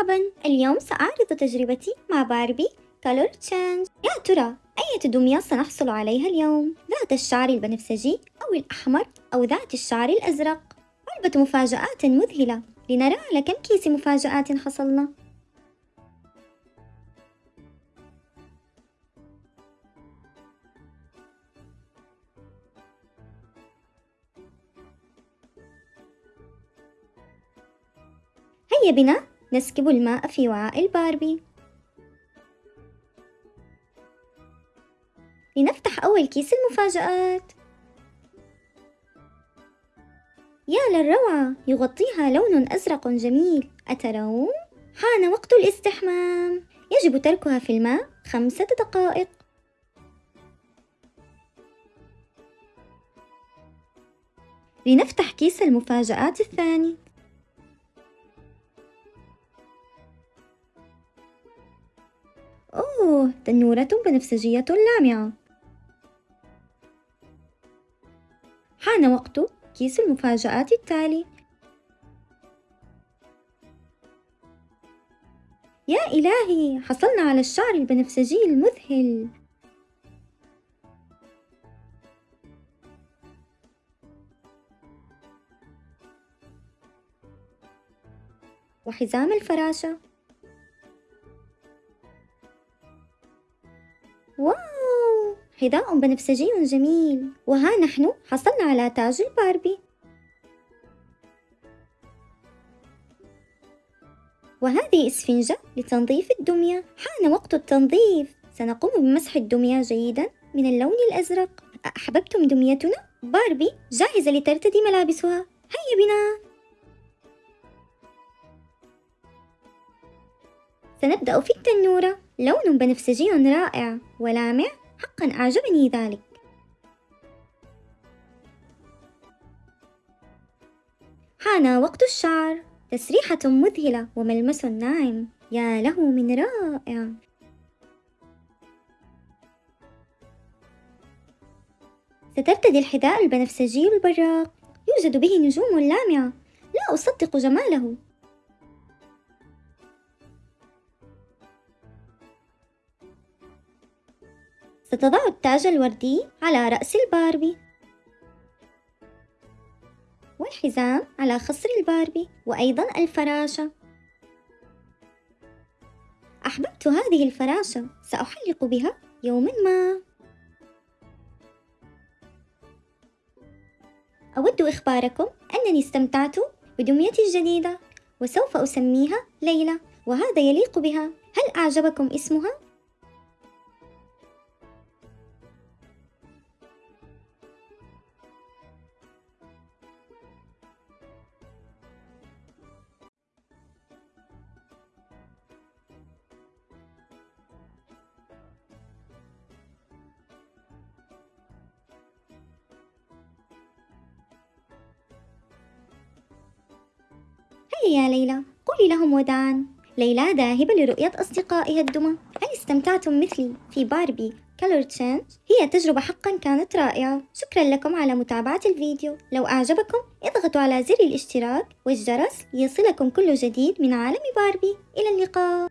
مرحبا. اليوم سأعرض تجربتي مع باربي Color Change يا ترى أية دمية سنحصل عليها اليوم؟ ذات الشعر البنفسجي أو الأحمر أو ذات الشعر الأزرق. علبة مفاجآت مذهلة. لنرى على كم كيس مفاجآت حصلنا. هيا بنا. نسكب الماء في وعاء الباربي. لنفتح أول كيس المفاجآت. يا للروعة يغطيها لون أزرق جميل. أترون؟ حان وقت الاستحمام. يجب تركها في الماء خمسة دقائق. لنفتح كيس المفاجآت الثاني. أوه تنورة بنفسجية لامعة. حان وقت كيس المفاجآت التالي. يا إلهي حصلنا على الشعر البنفسجي المذهل. وحزام الفراشة. واو! حذاء بنفسجي جميل! وها نحن حصلنا على تاج الباربي! وهذه إسفنجة لتنظيف الدمية! حان وقت التنظيف! سنقوم بمسح الدمية جيدا من اللون الأزرق! أحببتم دميتنا؟ باربي! جاهزة لترتدي ملابسها! هيا بنا! سنبدأ في التنورة. لون بنفسجي رائع. ولامع حقا أعجبني ذلك. حان وقت الشعر. تسريحة مذهلة. وملمس ناعم. يا له من رائع. سترتدي الحذاء البنفسجي البراق يوجد به نجوم لامعة. لا أصدق جماله. ستضع التاج الوردي على رأس الباربي. والحزام على خصر الباربي وأيضا الفراشة. أحببت هذه الفراشة سأحلق بها يوما ما. أود إخباركم أنني استمتعت بدميتي الجديدة وسوف أسميها ليلى وهذا يليق بها. هل أعجبكم اسمها؟ هيا يا ليلى قولي لهم وداعا ليلى ذاهبة لرؤية أصدقائها الدمى. هل استمتعتم مثلي في باربي Color Change؟ هي تجربة حقا كانت رائعة. شكرا لكم على متابعة الفيديو. لو أعجبكم اضغطوا على زر الاشتراك والجرس ليصلكم كل جديد من عالم باربي. إلى اللقاء.